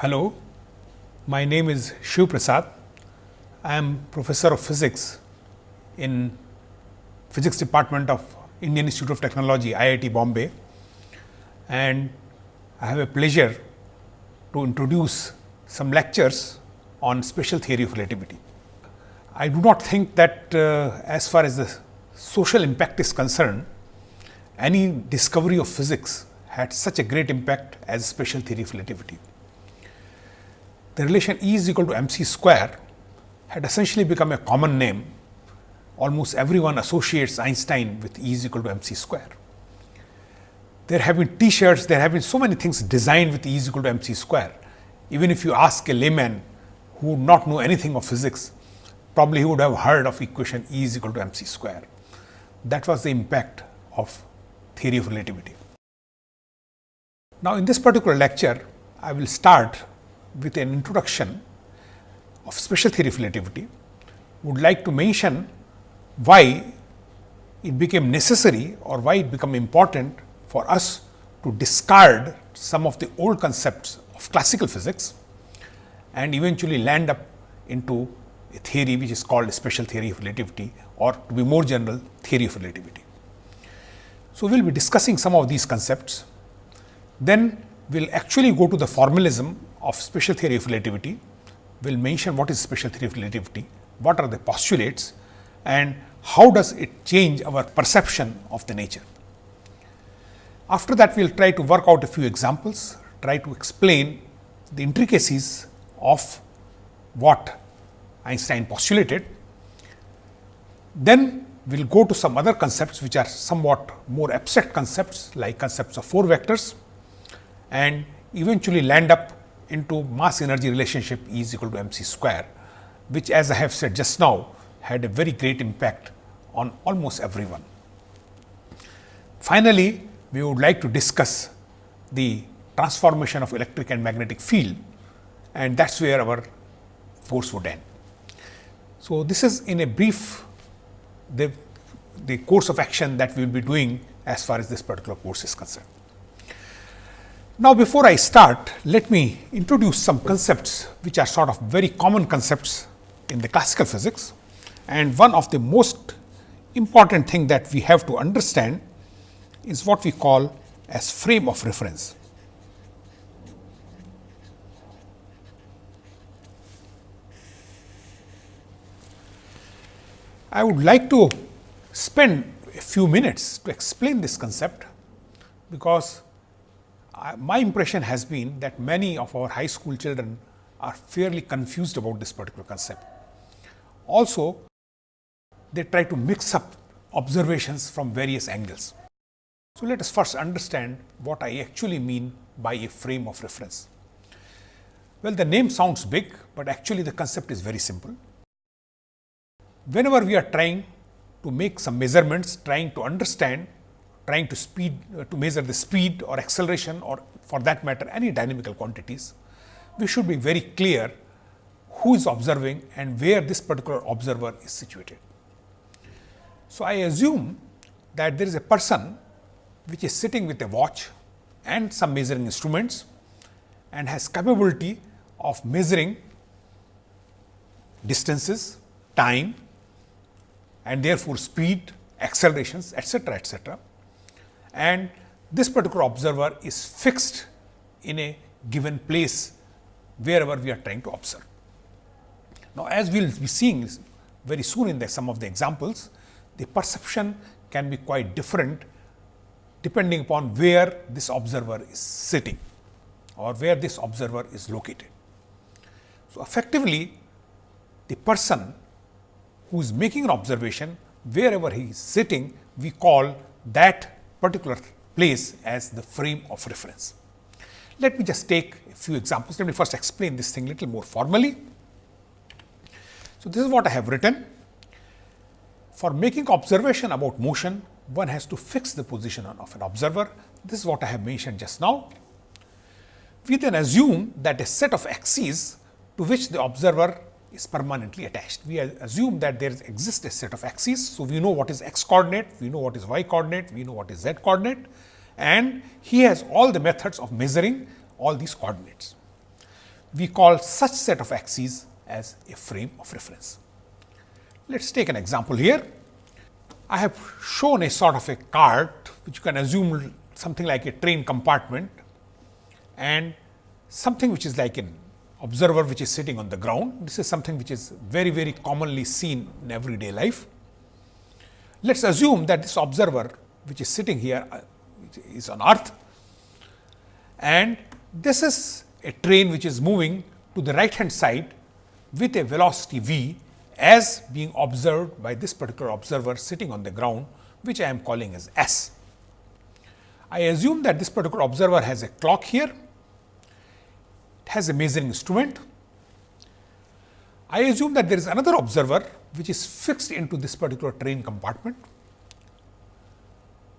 Hello, my name is Shiv Prasad. I am professor of physics in physics department of Indian Institute of Technology IIT Bombay and I have a pleasure to introduce some lectures on special theory of relativity. I do not think that uh, as far as the social impact is concerned, any discovery of physics had such a great impact as special theory of relativity. The relation E is equal to m c square had essentially become a common name. Almost everyone associates Einstein with E is equal to m c square. There have been t-shirts, there have been so many things designed with E is equal to m c square. Even if you ask a layman who would not know anything of physics, probably he would have heard of equation E is equal to m c square. That was the impact of theory of relativity. Now, in this particular lecture, I will start with an introduction of special theory of relativity. Would like to mention why it became necessary or why it became important for us to discard some of the old concepts of classical physics and eventually land up into a theory which is called special theory of relativity or to be more general theory of relativity. So, we will be discussing some of these concepts. Then we will actually go to the formalism of special theory of relativity. We will mention what is special theory of relativity, what are the postulates and how does it change our perception of the nature. After that, we will try to work out a few examples, try to explain the intricacies of what Einstein postulated. Then we will go to some other concepts which are somewhat more abstract concepts like concepts of four vectors and eventually land up into mass energy relationship E is equal to m c square, which as I have said just now had a very great impact on almost everyone. Finally, we would like to discuss the transformation of electric and magnetic field and that is where our course would end. So, this is in a brief the, the course of action that we will be doing as far as this particular course is concerned. Now, before I start, let me introduce some concepts which are sort of very common concepts in the classical physics. And one of the most important thing that we have to understand is what we call as frame of reference. I would like to spend a few minutes to explain this concept, because my impression has been that many of our high school children are fairly confused about this particular concept. Also, they try to mix up observations from various angles. So, let us first understand what I actually mean by a frame of reference. Well, the name sounds big, but actually the concept is very simple. Whenever we are trying to make some measurements, trying to understand trying to speed uh, to measure the speed or acceleration or for that matter any dynamical quantities, we should be very clear who is observing and where this particular observer is situated. So, I assume that there is a person which is sitting with a watch and some measuring instruments and has capability of measuring distances, time and therefore, speed, accelerations etcetera, etcetera and this particular observer is fixed in a given place wherever we are trying to observe. Now, as we will be seeing very soon in the some of the examples, the perception can be quite different depending upon where this observer is sitting or where this observer is located. So, effectively the person who is making an observation wherever he is sitting we call that particular place as the frame of reference. Let me just take a few examples. Let me first explain this thing little more formally. So, this is what I have written. For making observation about motion, one has to fix the position of an observer. This is what I have mentioned just now. We then assume that a set of axes to which the observer is permanently attached. We assume that there exists a set of axes. So, we know what is x coordinate, we know what is y coordinate, we know what is z coordinate and he has all the methods of measuring all these coordinates. we call such set of axes as a frame of reference. Let us take an example here. I have shown a sort of a cart which you can assume something like a train compartment and something which is like an observer which is sitting on the ground. This is something which is very very commonly seen in everyday life. Let us assume that this observer which is sitting here uh, is on earth and this is a train which is moving to the right hand side with a velocity v as being observed by this particular observer sitting on the ground which I am calling as s. I assume that this particular observer has a clock here, it has a measuring instrument. I assume that there is another observer which is fixed into this particular train compartment.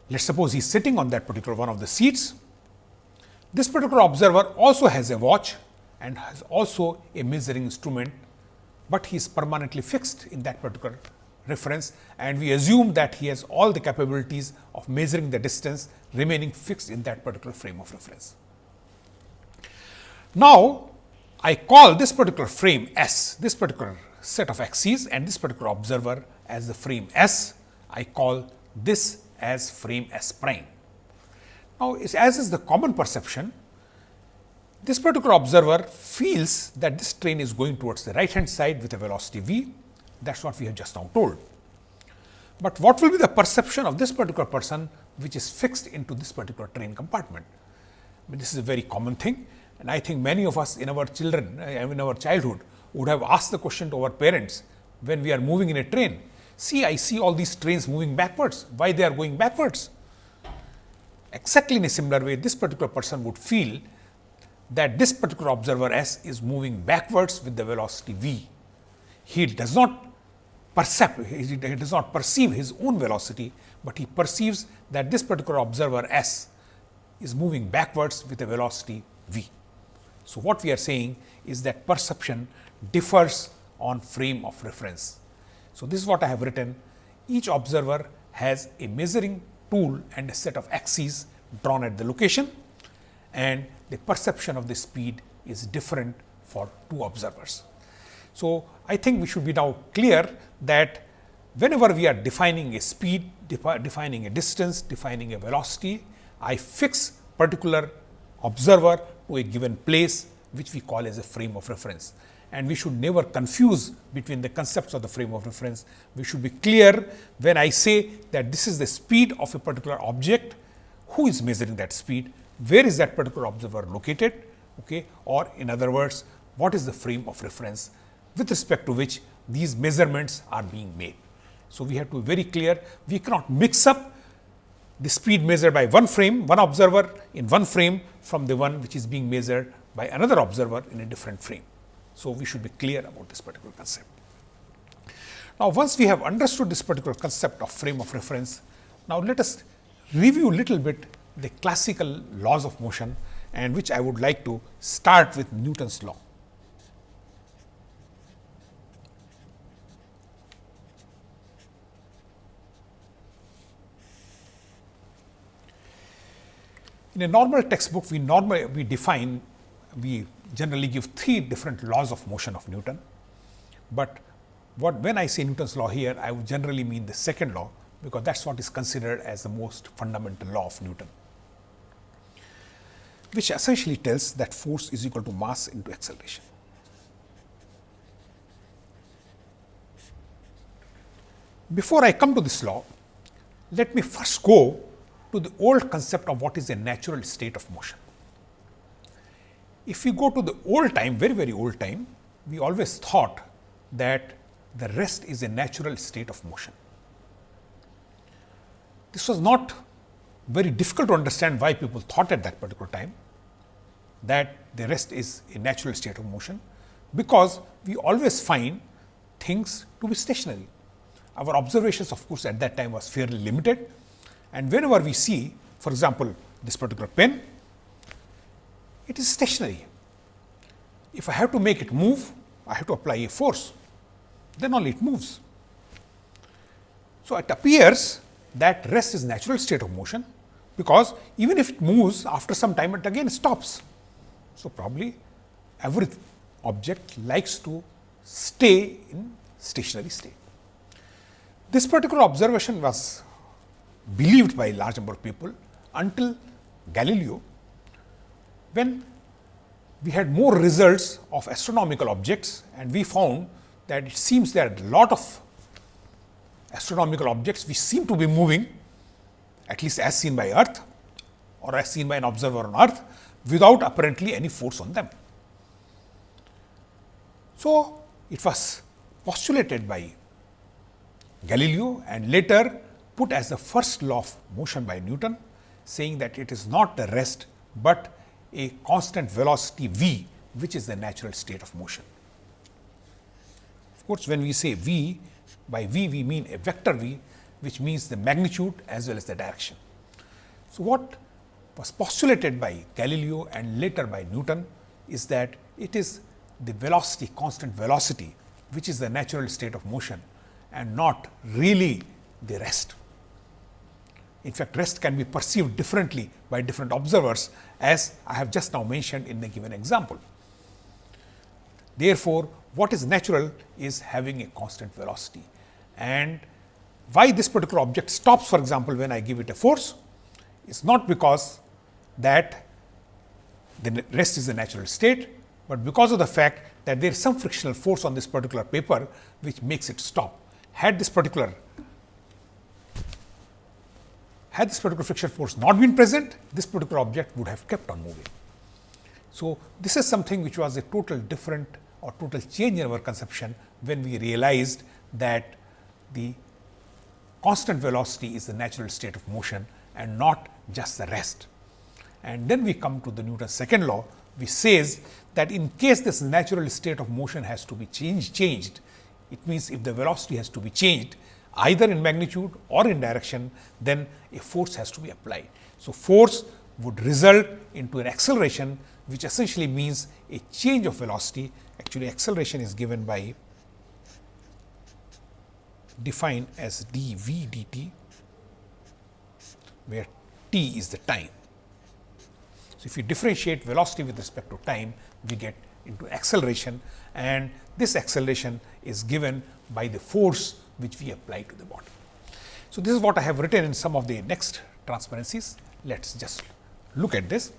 Let us suppose he is sitting on that particular one of the seats. This particular observer also has a watch and has also a measuring instrument, but he is permanently fixed in that particular reference and we assume that he has all the capabilities of measuring the distance remaining fixed in that particular frame of reference. Now, I call this particular frame S, this particular set of axes and this particular observer as the frame S. I call this as frame S prime. Now, as is the common perception, this particular observer feels that this train is going towards the right hand side with a velocity v. That is what we have just now told. But what will be the perception of this particular person which is fixed into this particular train compartment? Mean, this is a very common thing and I think many of us in our children, uh, in our childhood would have asked the question to our parents when we are moving in a train. See, I see all these trains moving backwards. Why they are going backwards? Exactly in a similar way, this particular person would feel that this particular observer S is moving backwards with the velocity v. He does not perceive, he does not perceive his own velocity, but he perceives that this particular observer S is moving backwards with a velocity v. So, what we are saying is that perception differs on frame of reference. So, this is what I have written each observer has a measuring tool and a set of axes drawn at the location and the perception of the speed is different for two observers. So, I think we should be now clear that whenever we are defining a speed, defi defining a distance, defining a velocity, I fix particular observer to a given place which we call as a frame of reference. And we should never confuse between the concepts of the frame of reference. We should be clear when I say that this is the speed of a particular object, who is measuring that speed, where is that particular observer located, okay? or in other words, what is the frame of reference with respect to which these measurements are being made. So, we have to be very clear, we cannot mix up the speed measured by one frame, one observer in one frame from the one which is being measured by another observer in a different frame. So, we should be clear about this particular concept. Now, once we have understood this particular concept of frame of reference, now let us review little bit the classical laws of motion and which I would like to start with Newton's law. In a normal textbook, we normally we define, we generally give three different laws of motion of Newton. But what when I say Newton's law here, I would generally mean the second law, because that is what is considered as the most fundamental law of Newton, which essentially tells that force is equal to mass into acceleration. Before I come to this law, let me first go to the old concept of what is a natural state of motion. If we go to the old time, very, very old time, we always thought that the rest is a natural state of motion. This was not very difficult to understand why people thought at that particular time that the rest is a natural state of motion, because we always find things to be stationary. Our observations of course, at that time was fairly limited and whenever we see for example, this particular pen, it is stationary. If I have to make it move, I have to apply a force, then only it moves. So, it appears that rest is natural state of motion, because even if it moves after some time it again stops. So, probably every object likes to stay in stationary state. This particular observation was believed by a large number of people until Galileo, when we had more results of astronomical objects and we found that it seems there are a lot of astronomical objects which seem to be moving at least as seen by earth or as seen by an observer on earth without apparently any force on them. So, it was postulated by Galileo and later put as the first law of motion by Newton saying that it is not the rest, but a constant velocity v which is the natural state of motion. Of course, when we say v by v we mean a vector v which means the magnitude as well as the direction. So, what was postulated by Galileo and later by Newton is that it is the velocity constant velocity which is the natural state of motion and not really the rest. In fact, rest can be perceived differently by different observers as I have just now mentioned in the given example. Therefore, what is natural is having a constant velocity and why this particular object stops for example, when I give it a force is not because that the rest is a natural state, but because of the fact that there is some frictional force on this particular paper which makes it stop. Had this particular had this particular friction force not been present, this particular object would have kept on moving. So, this is something which was a total different or total change in our conception when we realized that the constant velocity is the natural state of motion and not just the rest. And then we come to the Newton's second law, which says that in case this natural state of motion has to be changed, changed, it means if the velocity has to be changed, either in magnitude or in direction, then a force has to be applied. So, force would result into an acceleration which essentially means a change of velocity. Actually, acceleration is given by defined as dv dt, where t is the time. So, if you differentiate velocity with respect to time, we get into acceleration and this acceleration is given by the force which we apply to the body. So, this is what I have written in some of the next transparencies. Let us just look at this.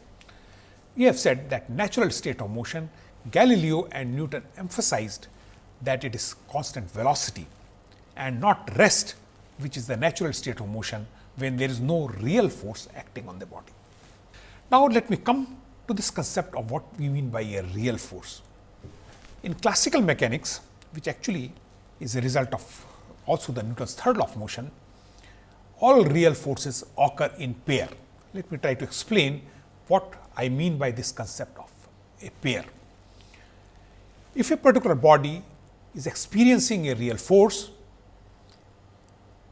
We have said that natural state of motion, Galileo and Newton emphasized that it is constant velocity and not rest, which is the natural state of motion when there is no real force acting on the body. Now, let me come to this concept of what we mean by a real force. In classical mechanics, which actually is a result of also the Newton's third law of motion, all real forces occur in pair. Let me try to explain what I mean by this concept of a pair. If a particular body is experiencing a real force,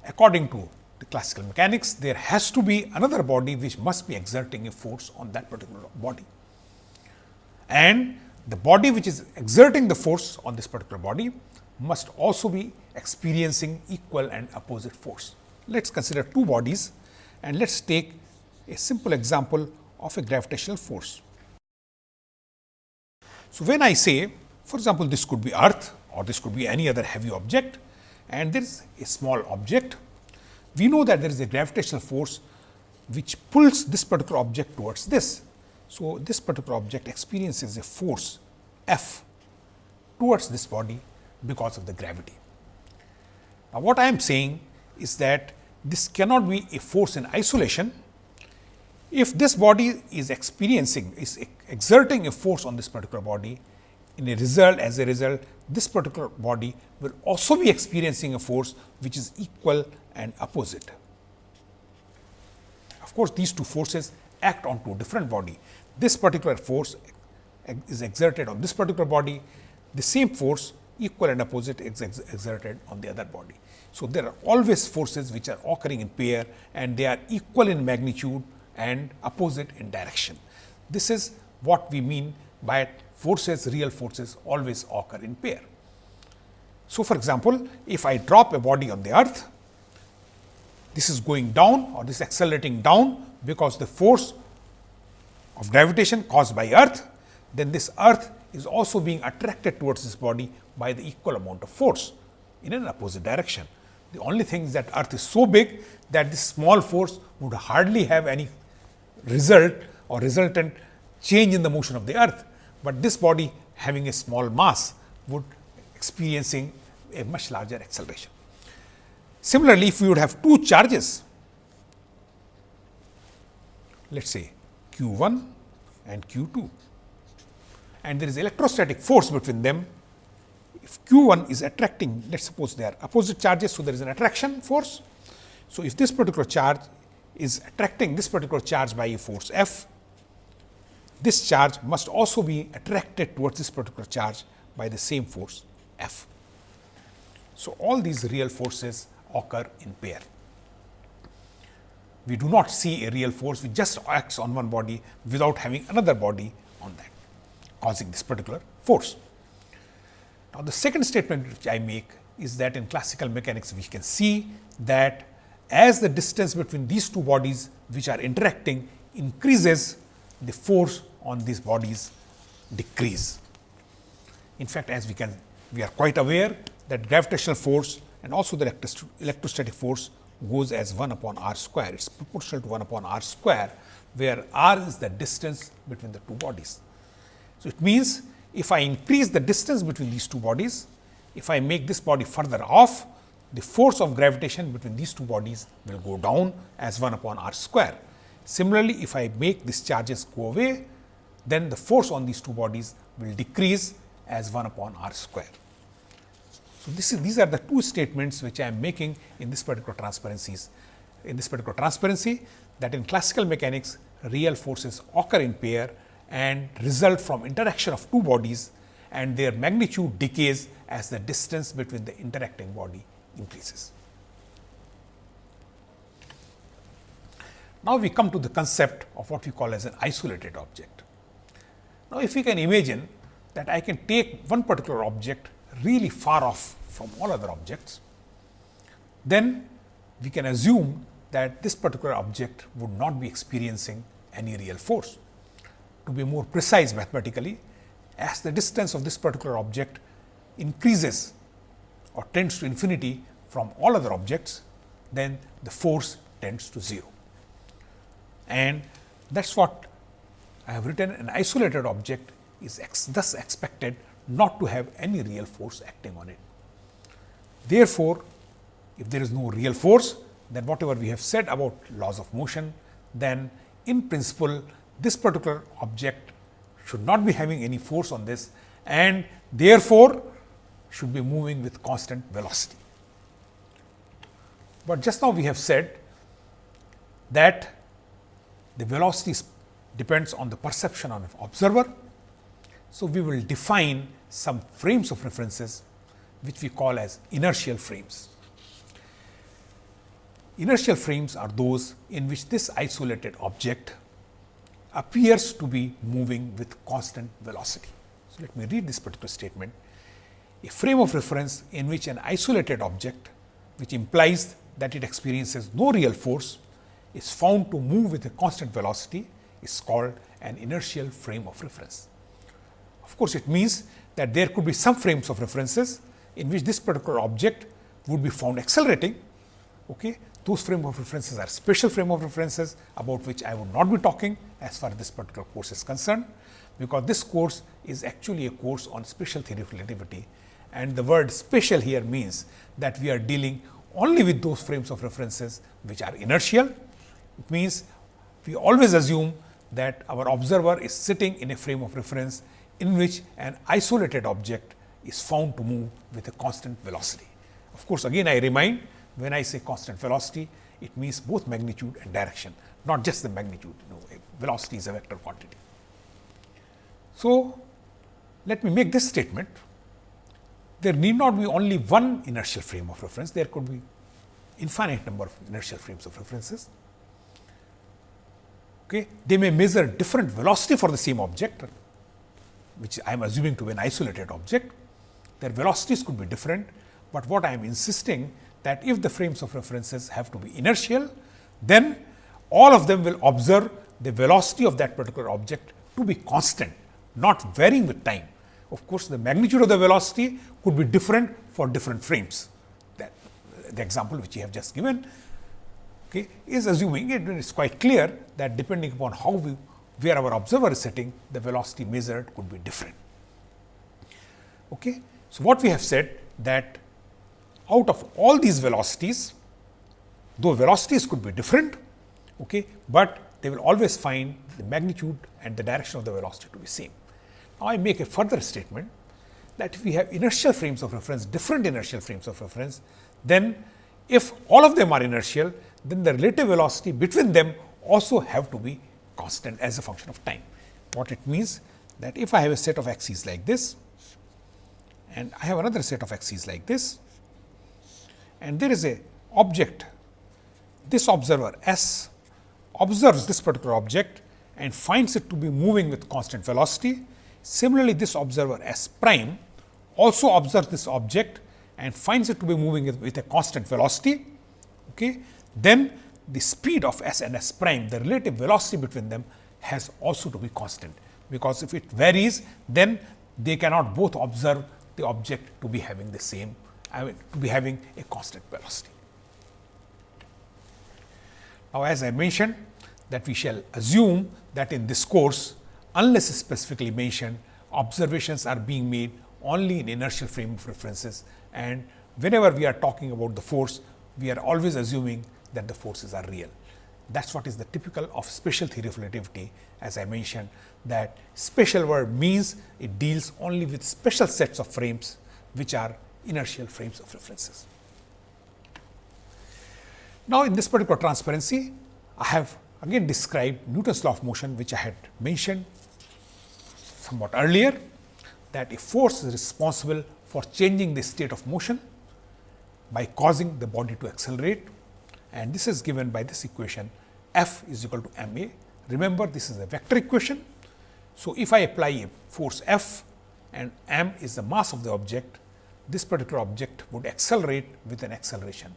according to the classical mechanics, there has to be another body which must be exerting a force on that particular body. And the body which is exerting the force on this particular body must also be experiencing equal and opposite force. Let us consider two bodies and let us take a simple example of a gravitational force. So, when I say for example, this could be earth or this could be any other heavy object and there is a small object. We know that there is a gravitational force which pulls this particular object towards this. So, this particular object experiences a force F towards this body because of the gravity. Now, what I am saying is that this cannot be a force in isolation. If this body is experiencing is exerting a force on this particular body in a result as a result this particular body will also be experiencing a force which is equal and opposite. Of course, these two forces act on two different body. This particular force is exerted on this particular body, the same force equal and opposite exerted on the other body. So, there are always forces which are occurring in pair and they are equal in magnitude and opposite in direction. This is what we mean by forces, real forces always occur in pair. So, for example, if I drop a body on the earth, this is going down or this accelerating down because the force of gravitation caused by earth, then this earth is also being attracted towards this body by the equal amount of force in an opposite direction. The only thing is that earth is so big that this small force would hardly have any result or resultant change in the motion of the earth, but this body having a small mass would experiencing a much larger acceleration. Similarly, if we would have two charges, let us say q 1 and q 2 and there is electrostatic force between them. If q 1 is attracting, let us suppose they are opposite charges. So, there is an attraction force. So, if this particular charge is attracting this particular charge by a force F, this charge must also be attracted towards this particular charge by the same force F. So, all these real forces occur in pair. We do not see a real force which just acts on one body without having another body on that causing this particular force. Now, the second statement which I make is that in classical mechanics we can see that as the distance between these two bodies which are interacting increases the force on these bodies decrease. In fact, as we can we are quite aware that gravitational force and also the electrostatic force goes as 1 upon r square. It is proportional to 1 upon r square, where r is the distance between the two bodies. So, it means if I increase the distance between these two bodies, if I make this body further off, the force of gravitation between these two bodies will go down as 1 upon r square. Similarly, if I make these charges go away, then the force on these two bodies will decrease as 1 upon r square. So, this is, these are the two statements which I am making in this particular transparencies. In this particular transparency that in classical mechanics real forces occur in pair and result from interaction of two bodies and their magnitude decays as the distance between the interacting body increases. Now, we come to the concept of what we call as an isolated object. Now, if we can imagine that I can take one particular object really far off from all other objects, then we can assume that this particular object would not be experiencing any real force to be more precise mathematically, as the distance of this particular object increases or tends to infinity from all other objects, then the force tends to 0. And that is what I have written an isolated object is ex thus expected not to have any real force acting on it. Therefore, if there is no real force, then whatever we have said about laws of motion, then in principle this particular object should not be having any force on this and therefore, should be moving with constant velocity. But just now we have said that the velocity depends on the perception of observer. So, we will define some frames of references which we call as inertial frames. Inertial frames are those in which this isolated object appears to be moving with constant velocity. So, let me read this particular statement. A frame of reference in which an isolated object, which implies that it experiences no real force, is found to move with a constant velocity is called an inertial frame of reference. Of course, it means that there could be some frames of references in which this particular object would be found accelerating. Okay those frame of references are special frame of references about which I would not be talking as far as this particular course is concerned, because this course is actually a course on special theory of relativity and the word special here means that we are dealing only with those frames of references which are inertial. It means we always assume that our observer is sitting in a frame of reference in which an isolated object is found to move with a constant velocity. Of course, again I remind when I say constant velocity, it means both magnitude and direction, not just the magnitude. You know, velocity is a vector quantity. So, let me make this statement. There need not be only one inertial frame of reference, there could be infinite number of inertial frames of references. Okay. They may measure different velocity for the same object, which I am assuming to be an isolated object. Their velocities could be different, but what I am insisting that if the frames of references have to be inertial, then all of them will observe the velocity of that particular object to be constant, not varying with time. of course, the magnitude of the velocity could be different for different frames. That the example which you have just given okay, is assuming it is quite clear that depending upon how we where our observer is sitting, the velocity measured could be different. Okay. So, what we have said that out of all these velocities, though velocities could be different, okay, but they will always find the magnitude and the direction of the velocity to be same. Now, I make a further statement that if we have inertial frames of reference, different inertial frames of reference, then if all of them are inertial, then the relative velocity between them also have to be constant as a function of time. What it means that if I have a set of axes like this and I have another set of axes like this and there is a object, this observer S observes this particular object and finds it to be moving with constant velocity. Similarly, this observer S prime also observes this object and finds it to be moving with a constant velocity. Okay. Then the speed of S and S prime, the relative velocity between them has also to be constant, because if it varies, then they cannot both observe the object to be having the same, I mean, to be having a constant velocity. Now, as I mentioned that we shall assume that in this course, unless specifically mentioned, observations are being made only in inertial frame of references and whenever we are talking about the force, we are always assuming that the forces are real. That is what is the typical of special theory of relativity as I mentioned that special word means it deals only with special sets of frames which are inertial frames of references. Now, in this particular transparency I have again described Newton's law of motion which I had mentioned somewhat earlier that a force is responsible for changing the state of motion by causing the body to accelerate and this is given by this equation F is equal to m a. Remember this is a vector equation. So, if I apply a force F and m is the mass of the object, this particular object would accelerate with an acceleration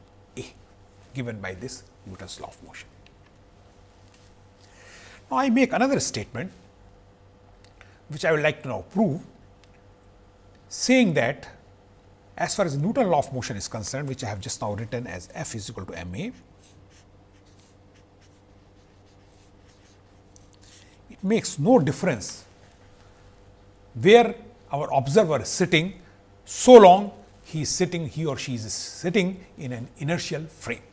given by this Newton's law of motion. Now, I make another statement which I would like to now prove saying that as far as Newton law of motion is concerned, which I have just now written as F is equal to m a, it makes no difference where our observer is sitting, so long he is sitting, he or she is sitting in an inertial frame.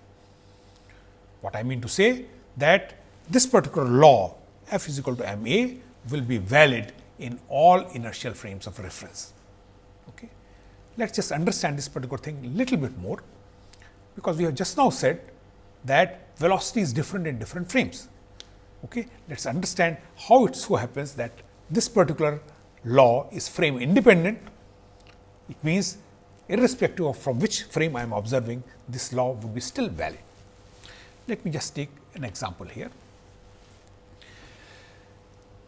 What I mean to say that this particular law F is equal to m a will be valid in all inertial frames of reference. Okay. Let us just understand this particular thing little bit more, because we have just now said that velocity is different in different frames. Okay. Let us understand how it so happens that this particular law is frame independent. It means irrespective of from which frame I am observing, this law would be still valid. Let me just take an example here.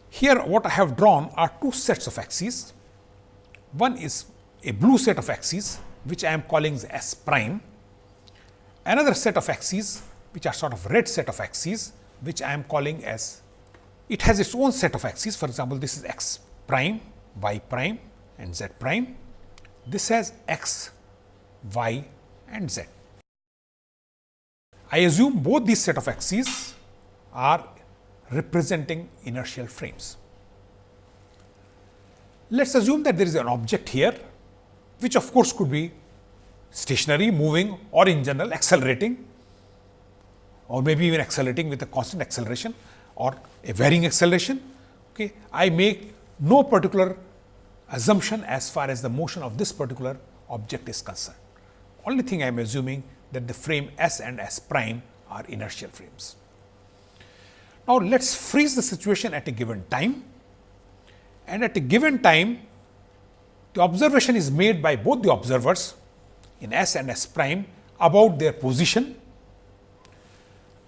Here what I have drawn are two sets of axes. One is a blue set of axes which I am calling S prime. Another set of axes which are sort of red set of axes which I am calling as it has its own set of axes. For example, this is x prime, y prime and z prime. This has x, y and z. I assume both these set of axes are representing inertial frames. Let us assume that there is an object here which of course could be stationary, moving or in general accelerating or maybe even accelerating with a constant acceleration or a varying acceleration. Okay. I make no particular assumption as far as the motion of this particular object is concerned. Only thing I am assuming that the frame S and S prime are inertial frames. Now, let us freeze the situation at a given time and at a given time the observation is made by both the observers in S and S prime about their position.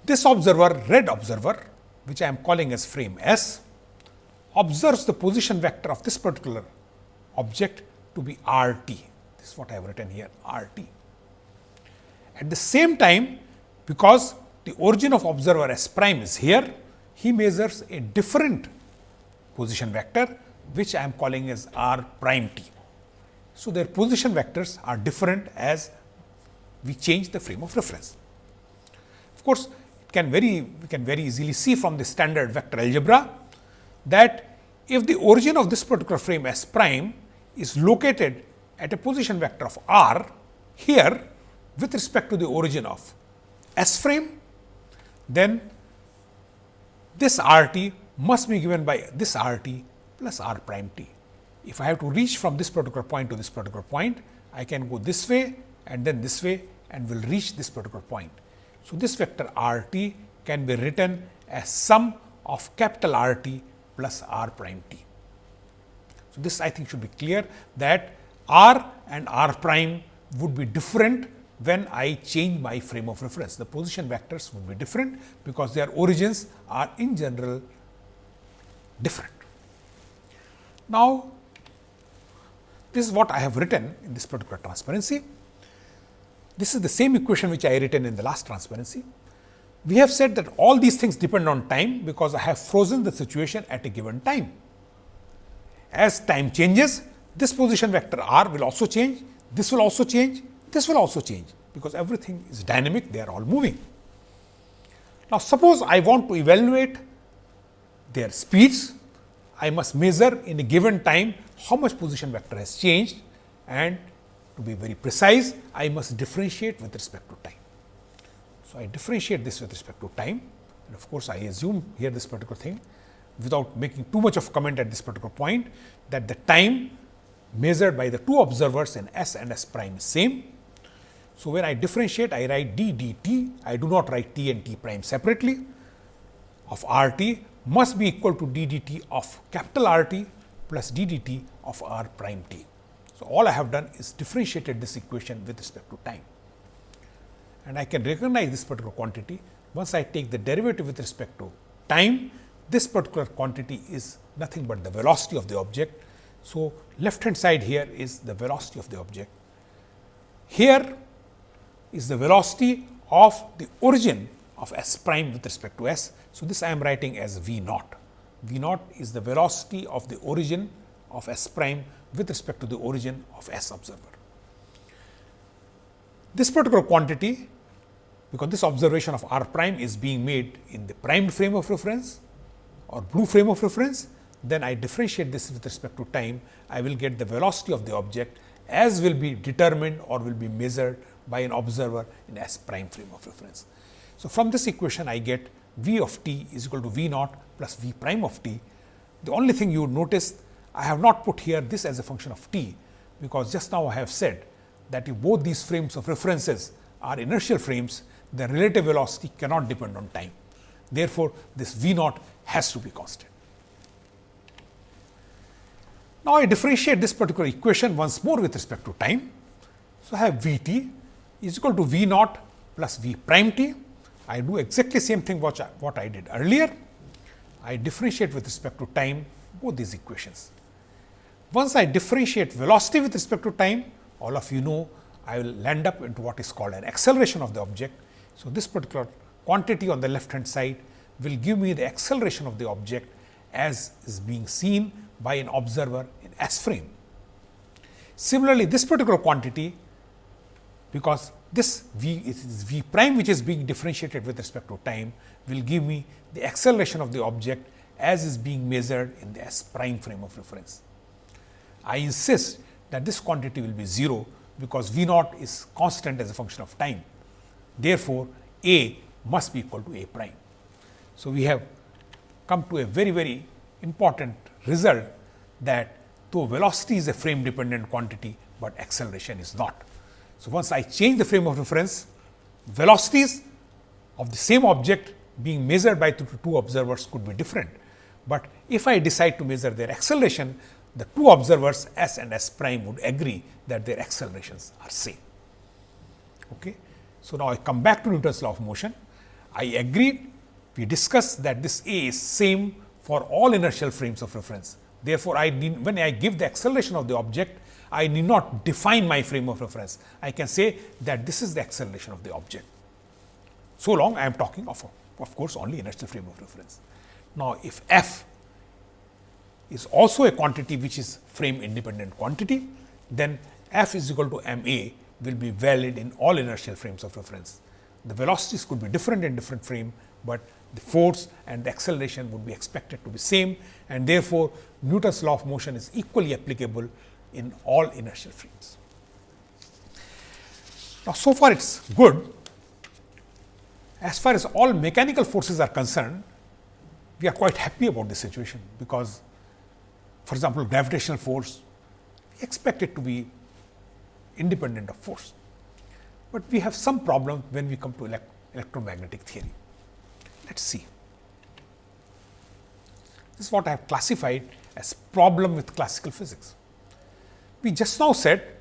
This observer, red observer, which I am calling as frame S, observes the position vector of this particular object to be r t. This is what I have written here r t. At the same time, because the origin of observer S prime is here, he measures a different position vector which I am calling as r prime t. So, their position vectors are different as we change the frame of reference. Of course, it can very we can very easily see from the standard vector algebra that if the origin of this particular frame S prime is located at a position vector of r here with respect to the origin of S frame, then this r t must be given by this r t plus r prime t. If I have to reach from this particular point to this particular point, I can go this way and then this way and will reach this particular point. So, this vector r t can be written as sum of capital R t plus r prime t. So, this I think should be clear that r and r prime would be different when I change my frame of reference. The position vectors would be different, because their origins are in general different. Now, this is what I have written in this particular transparency. This is the same equation which I written in the last transparency. We have said that all these things depend on time, because I have frozen the situation at a given time. As time changes, this position vector r will also change, this will also change, this will also change, because everything is dynamic, they are all moving. Now, suppose I want to evaluate their speeds, I must measure in a given time how much position vector has changed and to be very precise, I must differentiate with respect to time. So, I differentiate this with respect to time and of course, I assume here this particular thing without making too much of comment at this particular point that the time measured by the two observers in S and S prime is same. So, when I differentiate I write d dt, I do not write t and t prime separately of r t must be equal to d dt of capital R t plus d dt of r prime t. So, all I have done is differentiated this equation with respect to time and I can recognize this particular quantity once I take the derivative with respect to time this particular quantity is nothing but the velocity of the object. So, left hand side here is the velocity of the object. Here is the velocity of the origin of s prime with respect to s. So, this I am writing as v naught. V naught is the velocity of the origin of s prime with respect to the origin of s observer. This particular quantity, because this observation of r prime is being made in the primed frame of reference or blue frame of reference, then I differentiate this with respect to time, I will get the velocity of the object as will be determined or will be measured by an observer in S prime frame of reference. So, from this equation I get v of t is equal to v naught plus v prime of t. The only thing you would notice I have not put here this as a function of t, because just now I have said that if both these frames of references are inertial frames, the relative velocity cannot depend on time. Therefore, this v naught has to be constant. Now, I differentiate this particular equation once more with respect to time. So, I have v t is equal to v naught plus v prime t. I do exactly same thing what I, what I did earlier. I differentiate with respect to time both these equations. Once I differentiate velocity with respect to time, all of you know I will land up into what is called an acceleration of the object. So, this particular quantity on the left hand side will give me the acceleration of the object as is being seen by an observer in S frame. Similarly, this particular quantity because this v is v prime which is being differentiated with respect to time will give me the acceleration of the object as is being measured in the S prime frame of reference. I insist that this quantity will be 0, because v naught is constant as a function of time. Therefore, a must be equal to a prime. So, we have come to a very very important result that though velocity is a frame dependent quantity, but acceleration is not. So, once I change the frame of reference, velocities of the same object being measured by two, two observers could be different. But if I decide to measure their acceleration, the two observers s and s prime would agree that their accelerations are same. Okay. So, now I come back to Newton's law of motion. I agreed, we discussed that this A is same for all inertial frames of reference. Therefore, I when I give the acceleration of the object, I need not define my frame of reference. I can say that this is the acceleration of the object. So long I am talking of, of course, only inertial frame of reference. Now, if f is also a quantity which is frame independent quantity, then f is equal to m a will be valid in all inertial frames of reference. The velocities could be different in different frame, but the force and the acceleration would be expected to be same and therefore, Newton's law of motion is equally applicable in all inertial frames. Now, so far it is good. As far as all mechanical forces are concerned, we are quite happy about this situation, because for example, gravitational force we expect it to be independent of force, but we have some problem when we come to elect electromagnetic theory. Let us see. This is what I have classified as problem with classical physics. We just now said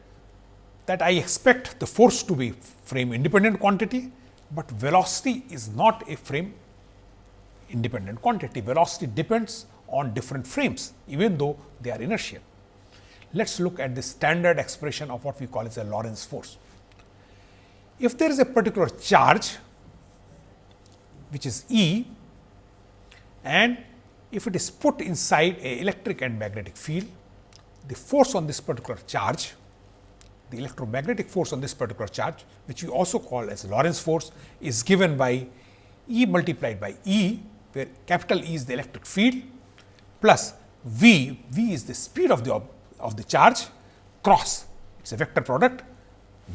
that I expect the force to be frame independent quantity, but velocity is not a frame independent quantity. Velocity depends on different frames, even though they are inertial. Let us look at the standard expression of what we call as a Lorentz force. If there is a particular charge, which is E, and if it is put inside a electric and magnetic field, the force on this particular charge, the electromagnetic force on this particular charge, which we also call as Lorentz force, is given by E multiplied by E, where capital E is the electric field, plus V, V is the speed of the of the charge cross, it is a vector product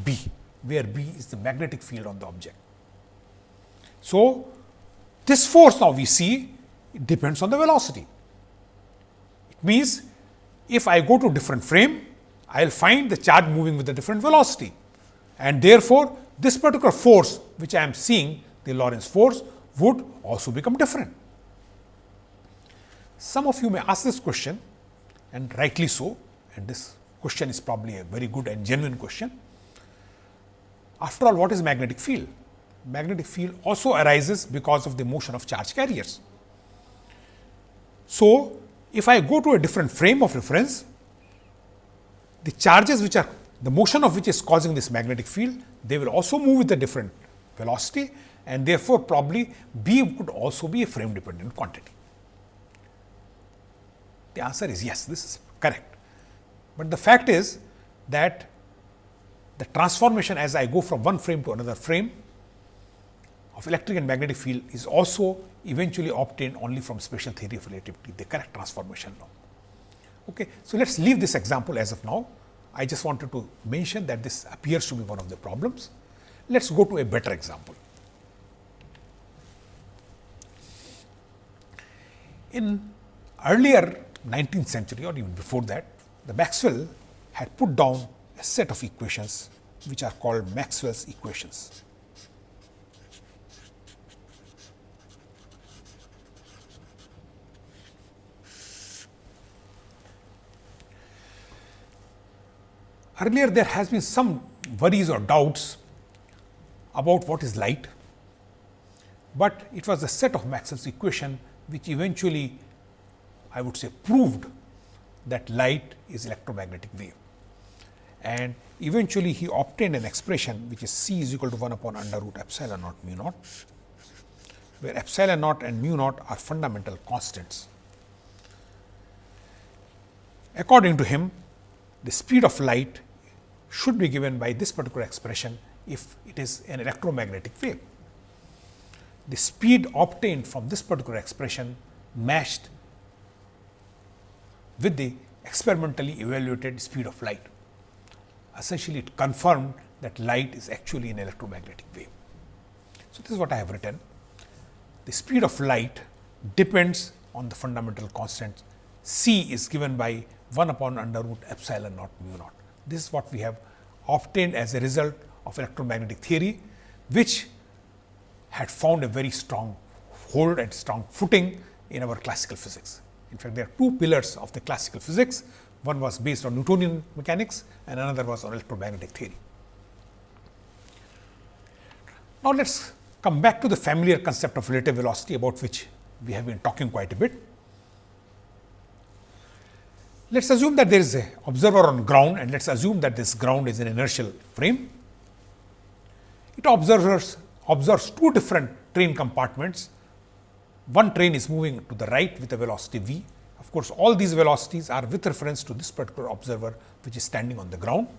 B, where B is the magnetic field on the object. So, this force now we see it depends on the velocity. It means, if I go to different frame, I will find the charge moving with a different velocity and therefore, this particular force which I am seeing the Lorentz force would also become different. Some of you may ask this question and rightly so and this question is probably a very good and genuine question. After all what is magnetic field? Magnetic field also arises because of the motion of charge carriers. So, if I go to a different frame of reference, the charges which are the motion of which is causing this magnetic field, they will also move with a different velocity and therefore, probably B could also be a frame dependent quantity. The answer is yes, this is correct, but the fact is that the transformation as I go from one frame to another frame of electric and magnetic field is also eventually obtained only from special theory of relativity, the correct transformation law. Okay. So, let us leave this example as of now. I just wanted to mention that this appears to be one of the problems. Let us go to a better example. In earlier 19th century or even before that, the Maxwell had put down a set of equations which are called Maxwell's equations. Earlier there has been some worries or doubts about what is light, but it was a set of Maxwell's equation which eventually I would say proved that light is electromagnetic wave. And eventually he obtained an expression which is c is equal to 1 upon under root epsilon naught mu naught, where epsilon naught and mu naught are fundamental constants. According to him, the speed of light should be given by this particular expression if it is an electromagnetic wave. The speed obtained from this particular expression matched with the experimentally evaluated speed of light. Essentially, it confirmed that light is actually an electromagnetic wave. So, this is what I have written. The speed of light depends on the fundamental constant c is given by 1 upon under root epsilon naught mu naught. This is what we have obtained as a result of electromagnetic theory, which had found a very strong hold and strong footing in our classical physics. In fact, there are two pillars of the classical physics. One was based on Newtonian mechanics and another was on electromagnetic theory. Now, let us come back to the familiar concept of relative velocity about which we have been talking quite a bit. Let us assume that there is a observer on ground and let us assume that this ground is an inertial frame. It observes, observes two different train compartments. One train is moving to the right with a velocity v Of course, all these velocities are with reference to this particular observer which is standing on the ground.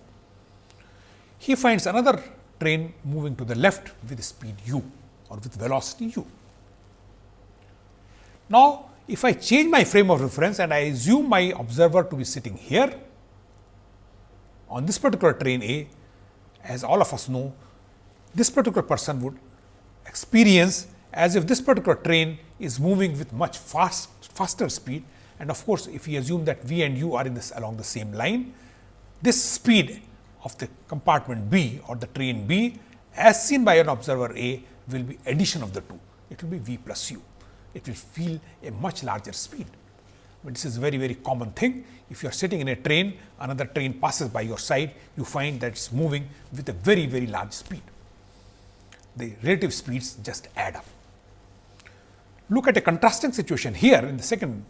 He finds another train moving to the left with speed u or with velocity u. Now, if I change my frame of reference and I assume my observer to be sitting here on this particular train A, as all of us know, this particular person would experience as if this particular train is moving with much fast, faster speed. And of course, if we assume that V and U are in this along the same line, this speed of the compartment B or the train B as seen by an observer A will be addition of the two. It will be V plus U. It will feel a much larger speed. But this is a very, very common thing. If you are sitting in a train, another train passes by your side, you find that it's moving with a very, very large speed. The relative speeds just add up. Look at a contrasting situation here in the second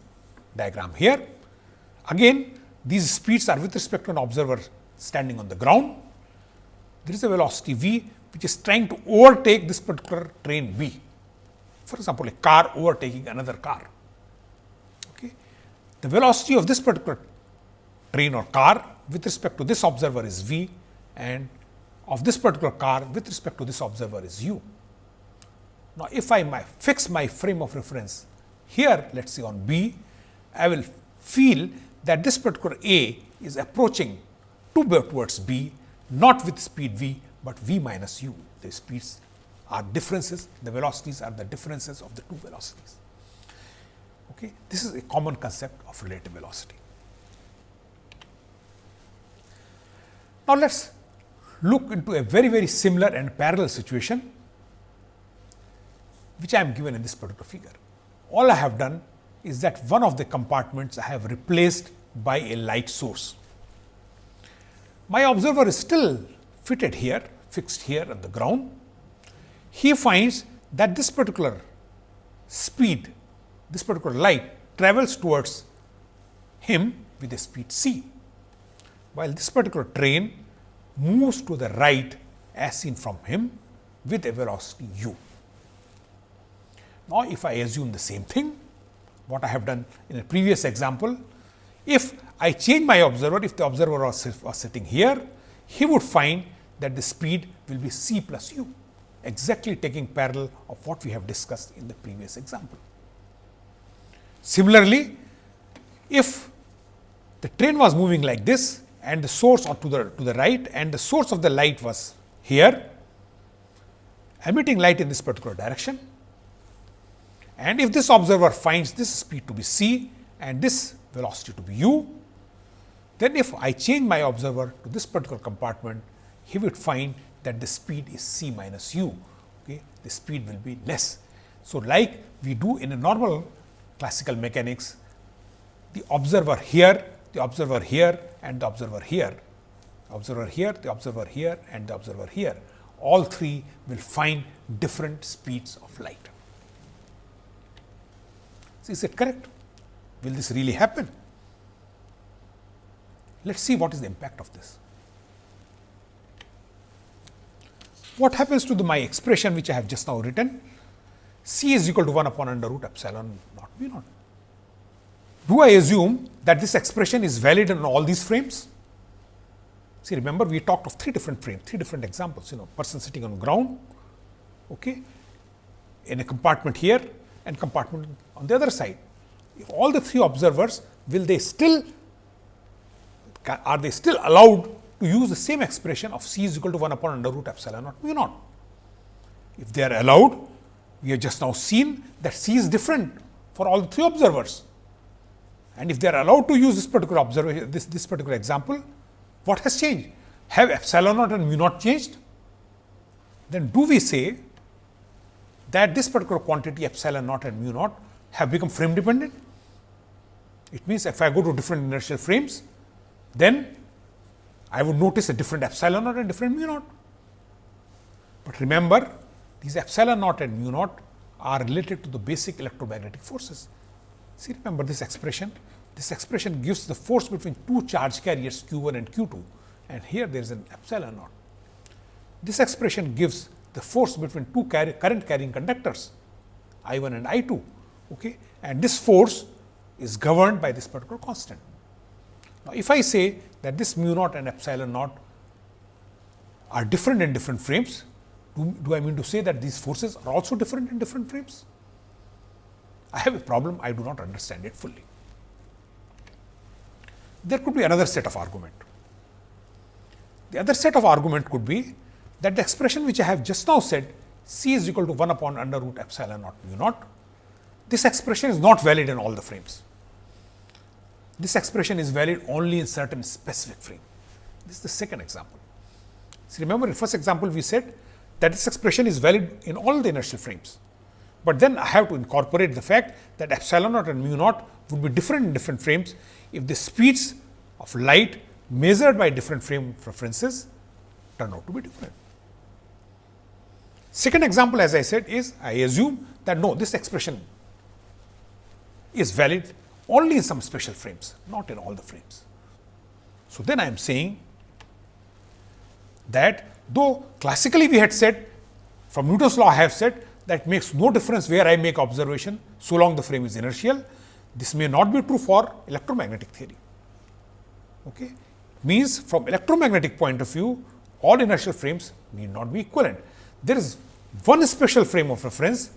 diagram here. Again, these speeds are with respect to an observer standing on the ground. There is a velocity v which is trying to overtake this particular train B. For example, a car overtaking another car. Okay. The velocity of this particular train or car with respect to this observer is v and of this particular car with respect to this observer is u. Now, if I my fix my frame of reference here let us say on B, I will feel that this particular A is approaching to towards B not with speed v, but v minus u. The speeds are differences, the velocities are the differences of the two velocities. Okay. This is a common concept of relative velocity. Now, let us look into a very, very similar and parallel situation, which I am given in this particular figure. All I have done is that one of the compartments I have replaced by a light source. My observer is still fitted here, fixed here on the ground. He finds that this particular speed, this particular light travels towards him with a speed c, while this particular train moves to the right as seen from him with a velocity u. Now, if I assume the same thing, what I have done in a previous example, if I change my observer, if the observer was, was sitting here, he would find that the speed will be c plus u, exactly taking parallel of what we have discussed in the previous example. Similarly, if the train was moving like this and the source or to the to the right and the source of the light was here emitting light in this particular direction and if this observer finds this speed to be c and this velocity to be u, then if I change my observer to this particular compartment, he would find that the speed is c minus u, okay? the speed will be less. So, like we do in a normal classical mechanics, the observer here, the observer here and the observer here, observer here, the observer here and the observer here, all three will find different speeds of light. So, is it correct? Will this really happen? Let us see what is the impact of this. What happens to the, my expression which I have just now written? C is equal to 1 upon under root epsilon naught b naught. Do I assume that this expression is valid in all these frames? See, remember we talked of three different frames, three different examples, you know, person sitting on ground, okay, in a compartment here and compartment on the other side. If all the three observers, will they still are they still allowed to use the same expression of c is equal to 1 upon under root epsilon naught mu naught. If they are allowed, we have just now seen that c is different for all three observers. And if they are allowed to use this particular observation, this, this particular example, what has changed? Have epsilon naught and mu naught changed? Then do we say that this particular quantity epsilon naught and mu naught have become frame dependent? It means, if I go to different inertial frames, then I would notice a different epsilon naught and different mu naught. But remember, these epsilon naught and mu naught are related to the basic electromagnetic forces. See, remember this expression? This expression gives the force between two charge carriers q 1 and q 2 and here there is an epsilon naught. This expression gives the force between two current carrying conductors I 1 and I 2 okay? and this force is governed by this particular constant. Now, if I say that this mu naught and epsilon naught are different in different frames, do, do I mean to say that these forces are also different in different frames? I have a problem, I do not understand it fully. There could be another set of argument. The other set of argument could be that the expression which I have just now said c is equal to 1 upon under root epsilon naught mu naught, this expression is not valid in all the frames. This expression is valid only in certain specific frame. This is the second example. So, remember in first example we said that this expression is valid in all the inertial frames, but then I have to incorporate the fact that epsilon naught and mu naught would be different in different frames if the speeds of light measured by different frame references turn out to be different. Second example as I said is I assume that no this expression is valid only in some special frames, not in all the frames. So, then I am saying that though classically we had said from Newton's law I have said that makes no difference where I make observation so long the frame is inertial. This may not be true for electromagnetic theory. Okay. Means from electromagnetic point of view all inertial frames need not be equivalent. There is one special frame of reference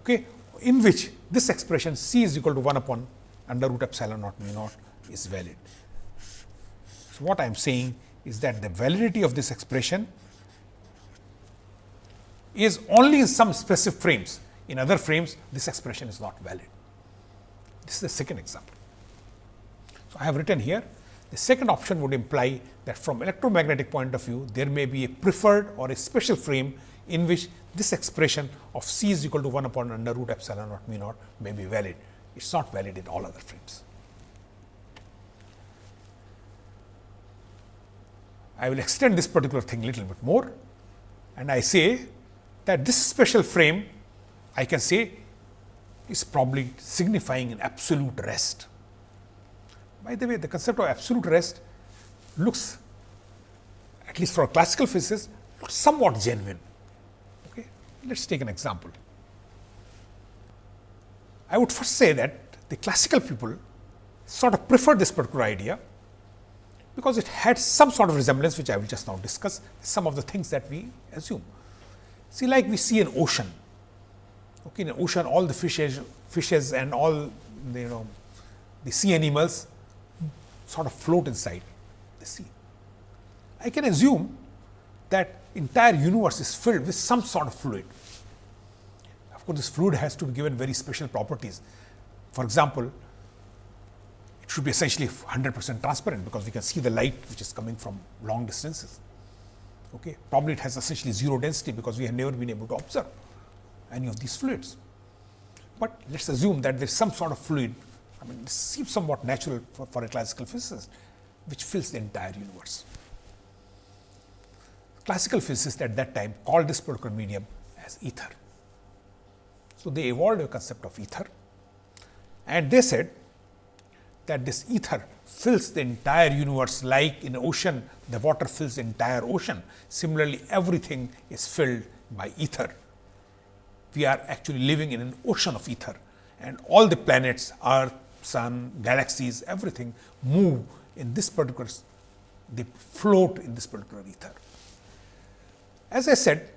okay, in which this expression c is equal to 1 upon under root epsilon naught mu naught is valid. So, what I am saying is that the validity of this expression is only in some specific frames. In other frames, this expression is not valid. This is the second example. So, I have written here the second option would imply that from electromagnetic point of view, there may be a preferred or a special frame in which this expression of c is equal to 1 upon under root epsilon naught mu naught may be valid. It is not valid in all other frames. I will extend this particular thing little bit more and I say that this special frame I can say is probably signifying an absolute rest. By the way, the concept of absolute rest looks at least for classical physicist somewhat genuine. Let us take an example. I would first say that the classical people sort of prefer this particular idea because it had some sort of resemblance which I will just now discuss some of the things that we assume. See like we see an ocean, okay, in an ocean all the fishes, fishes and all you know the sea animals sort of float inside the sea. I can assume that entire universe is filled with some sort of fluid. Of course, this fluid has to be given very special properties. For example, it should be essentially 100 percent transparent, because we can see the light which is coming from long distances. Okay. Probably it has essentially zero density, because we have never been able to observe any of these fluids. But let us assume that there is some sort of fluid, I mean this seems somewhat natural for, for a classical physicist, which fills the entire universe. Classical physicists at that time called this particular medium as ether. So, they evolved a concept of ether and they said that this ether fills the entire universe like in ocean the water fills the entire ocean. Similarly, everything is filled by ether. We are actually living in an ocean of ether and all the planets, earth, sun, galaxies, everything move in this particular, they float in this particular ether. As I said,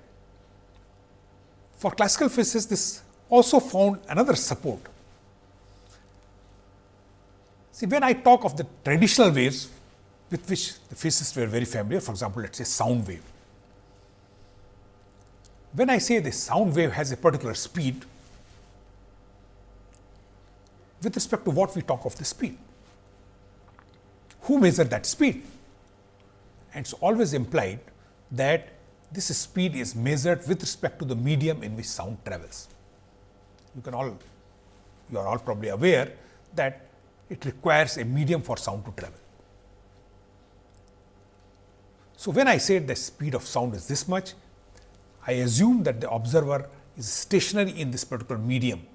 for classical physicists, this also found another support See, when I talk of the traditional waves with which the physicists were very familiar, for example, let us say sound wave. When I say the sound wave has a particular speed, with respect to what we talk of the speed, who measured that speed? And it is always implied that this speed is measured with respect to the medium in which sound travels. You can all, you are all probably aware that it requires a medium for sound to travel. So, when I say the speed of sound is this much, I assume that the observer is stationary in this particular medium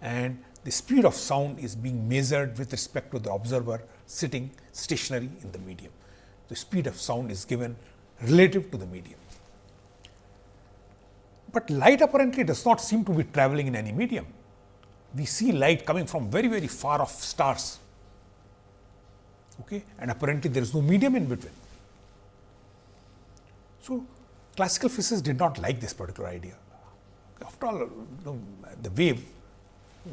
and the speed of sound is being measured with respect to the observer sitting stationary in the medium. The speed of sound is given relative to the medium. But light apparently does not seem to be traveling in any medium. we see light coming from very, very far off stars. Okay? And apparently, there is no medium in between. So, classical physicists did not like this particular idea. After all, you know, the wave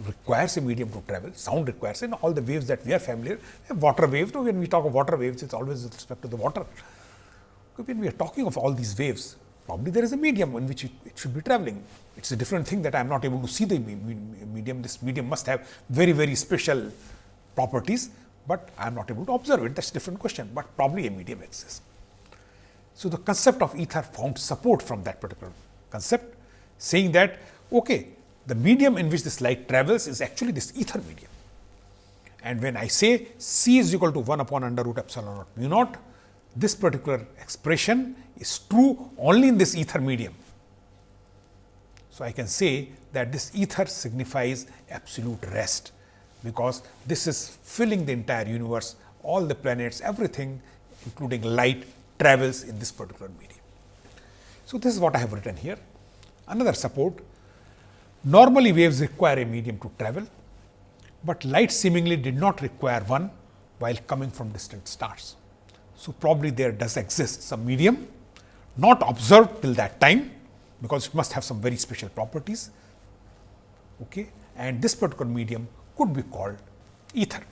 requires a medium to travel, sound requires and all the waves that we are familiar, water waves, when we talk of water waves, it is always with respect to the water. When we are talking of all these waves, probably there is a medium in which it, it should be traveling. It is a different thing that I am not able to see the medium. This medium must have very, very special properties, but I am not able to observe it. That is a different question, but probably a medium exists. So, the concept of ether found support from that particular concept, saying that okay, the medium in which this light travels is actually this ether medium. And when I say C is equal to 1 upon under root epsilon naught mu naught, this particular expression is true only in this ether medium. So, I can say that this ether signifies absolute rest, because this is filling the entire universe, all the planets, everything including light travels in this particular medium. So, this is what I have written here. Another support Normally waves require a medium to travel, but light seemingly did not require one while coming from distant stars. So, probably there does exist some medium not observed till that time, because it must have some very special properties okay? and this particular medium could be called ether.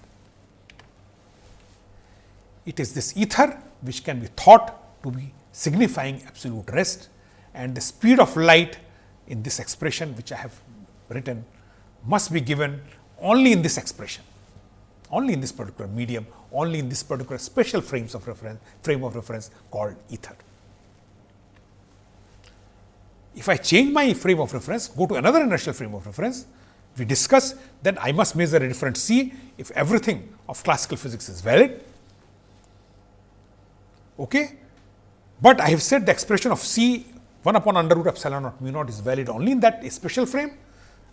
It is this ether which can be thought to be signifying absolute rest and the speed of light in this expression which I have written must be given only in this expression, only in this particular medium, only in this particular special frames of reference, frame of reference called ether. If I change my frame of reference, go to another inertial frame of reference, we discuss then I must measure a different C if everything of classical physics is valid. Okay? But I have said the expression of C 1 upon under root epsilon naught mu naught is valid only in that special frame.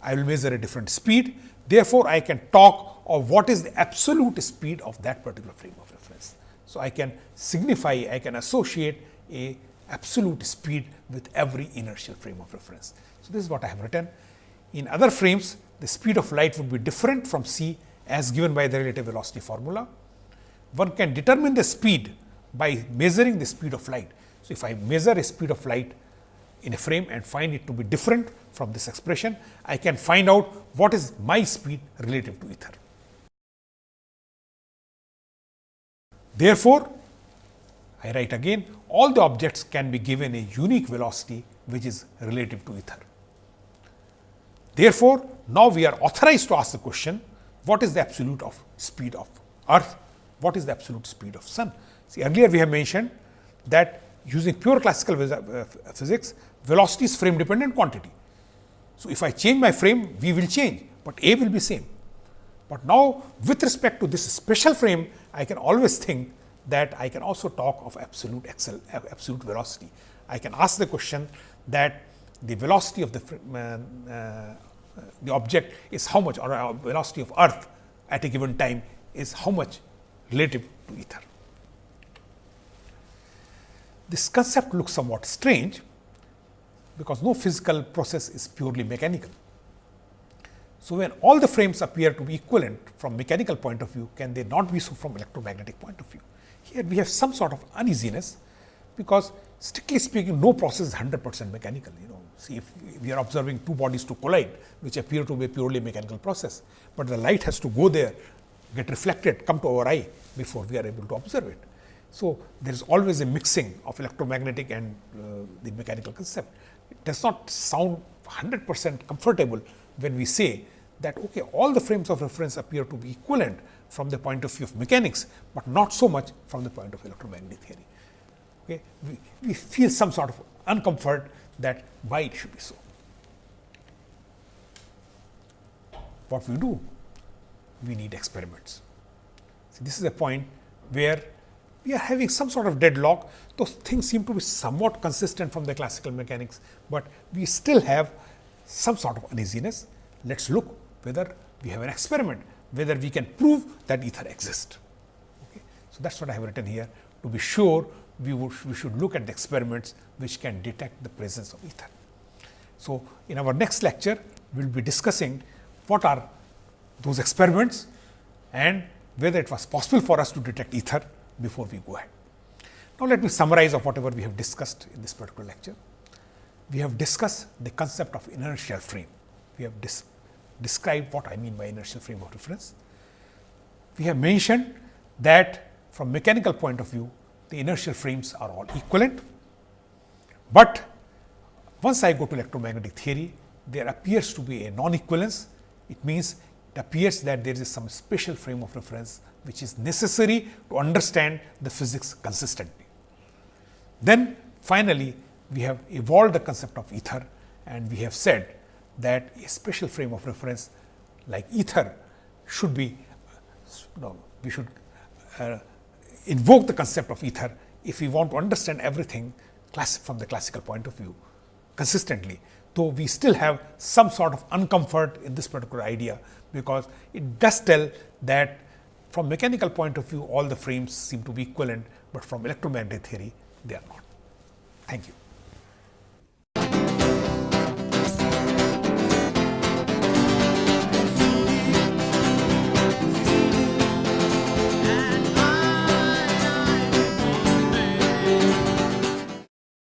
I will measure a different speed. Therefore, I can talk of what is the absolute speed of that particular frame of reference. So, I can signify, I can associate a absolute speed with every inertial frame of reference. So, this is what I have written. In other frames, the speed of light would be different from c as given by the relative velocity formula. One can determine the speed by measuring the speed of light. So, if I measure a speed of light in a frame and find it to be different from this expression, I can find out what is my speed relative to ether. Therefore, I write again all the objects can be given a unique velocity which is relative to ether. Therefore, now we are authorized to ask the question what is the absolute of speed of earth, what is the absolute speed of sun. See earlier we have mentioned that using pure classical uh, physics velocity is frame dependent quantity. So, if I change my frame v will change, but a will be same. But now with respect to this special frame I can always think that I can also talk of absolute excel, absolute velocity. I can ask the question that the velocity of the uh, uh, the object is how much or uh, velocity of earth at a given time is how much relative to ether. This concept looks somewhat strange, because no physical process is purely mechanical. So, when all the frames appear to be equivalent from mechanical point of view, can they not be so from electromagnetic point of view? Here we have some sort of uneasiness, because strictly speaking no process is 100 percent mechanical. You know, see if we are observing two bodies to collide, which appear to be a purely mechanical process, but the light has to go there, get reflected, come to our eye before we are able to observe it. So, there is always a mixing of electromagnetic and uh, the mechanical concept it does not sound 100 percent comfortable when we say that okay, all the frames of reference appear to be equivalent from the point of view of mechanics, but not so much from the point of electromagnetic theory. Okay. We, we feel some sort of uncomfort that why it should be so. What we do? We need experiments. So, this is a point where we are having some sort of deadlock. Those things seem to be somewhat consistent from the classical mechanics, but we still have some sort of uneasiness. Let us look whether we have an experiment, whether we can prove that ether exists. Okay. So, that is what I have written here. To be sure, we, would, we should look at the experiments which can detect the presence of ether. So, in our next lecture, we will be discussing what are those experiments and whether it was possible for us to detect ether before we go ahead. Now, let me summarize of whatever we have discussed in this particular lecture. We have discussed the concept of inertial frame. We have described what I mean by inertial frame of reference. We have mentioned that from mechanical point of view, the inertial frames are all equivalent, but once I go to electromagnetic theory, there appears to be a non-equivalence. It means it appears that there is some special frame of reference which is necessary to understand the physics consistently. Then finally, we have evolved the concept of ether and we have said that a special frame of reference like ether should be, no, we should uh, invoke the concept of ether if we want to understand everything from the classical point of view consistently, though we still have some sort of uncomfort in this particular idea, because it does tell that from mechanical point of view all the frames seem to be equivalent, but from electromagnetic theory they are not. Thank you.